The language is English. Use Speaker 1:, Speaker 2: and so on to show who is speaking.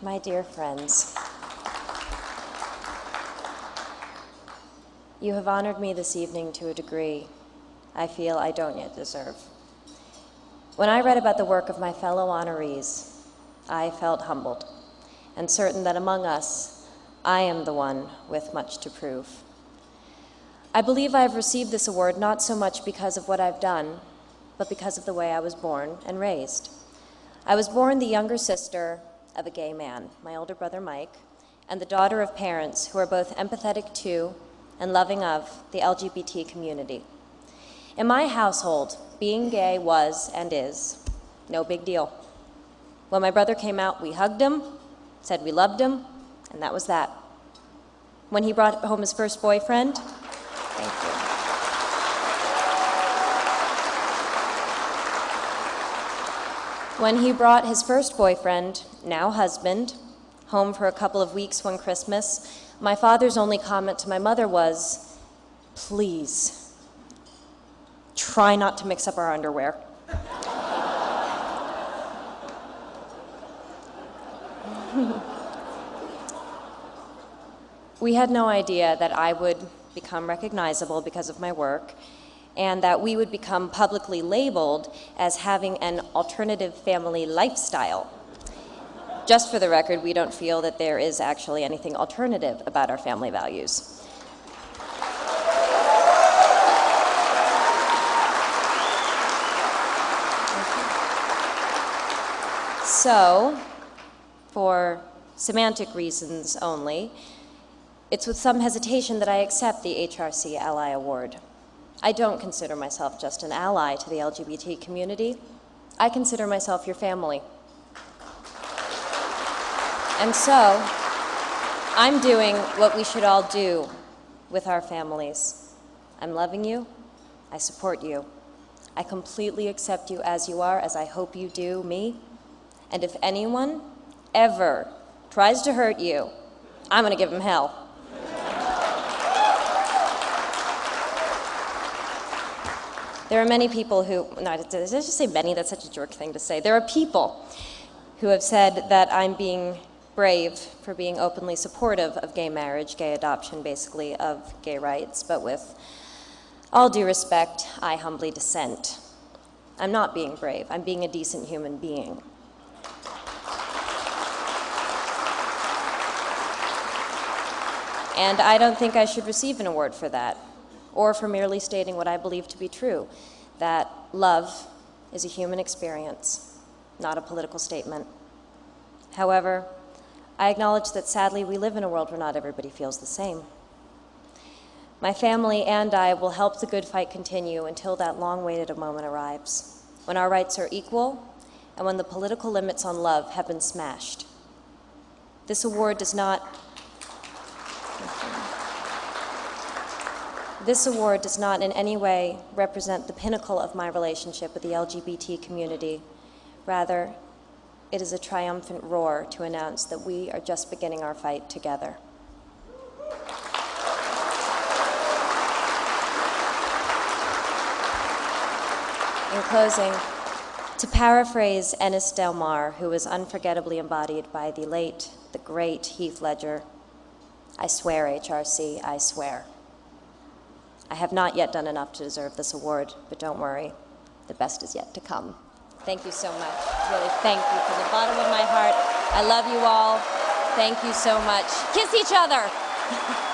Speaker 1: my dear friends, you have honored me this evening to a degree I feel I don't yet deserve. When I read about the work of my fellow honorees, I felt humbled and certain that among us, I am the one with much to prove. I believe I have received this award not so much because of what I've done, but because of the way I was born and raised. I was born the younger sister of a gay man, my older brother Mike, and the daughter of parents who are both empathetic to and loving of the LGBT community. In my household, being gay was and is no big deal. When my brother came out, we hugged him, said we loved him, and that was that. When he brought home his first boyfriend, thank you. When he brought his first boyfriend, now husband, home for a couple of weeks one Christmas, my father's only comment to my mother was, please, try not to mix up our underwear. we had no idea that I would become recognizable because of my work and that we would become publicly labeled as having an alternative family lifestyle. Just for the record, we don't feel that there is actually anything alternative about our family values. So, for semantic reasons only, it's with some hesitation that I accept the HRC Ally Award. I don't consider myself just an ally to the LGBT community. I consider myself your family. And so, I'm doing what we should all do with our families. I'm loving you. I support you. I completely accept you as you are, as I hope you do me. And if anyone ever tries to hurt you, I'm going to give him hell. There are many people who, no, did I just say many? That's such a jerk thing to say. There are people who have said that I'm being brave for being openly supportive of gay marriage, gay adoption, basically, of gay rights, but with all due respect, I humbly dissent. I'm not being brave. I'm being a decent human being. And I don't think I should receive an award for that, or for merely stating what I believe to be true, that love is a human experience, not a political statement. However, I acknowledge that sadly we live in a world where not everybody feels the same. My family and I will help the good fight continue until that long-waited moment arrives, when our rights are equal and when the political limits on love have been smashed. This award does not This award does not in any way represent the pinnacle of my relationship with the LGBT community. Rather, it is a triumphant roar to announce that we are just beginning our fight together. In closing, to paraphrase Ennis Del Mar, who was unforgettably embodied by the late, the great Heath Ledger, I swear, HRC, I swear. I have not yet done enough to deserve this award, but don't worry, the best is yet to come. Thank you so much. Really, thank you from the bottom of my heart. I love you all. Thank you so much. Kiss each other.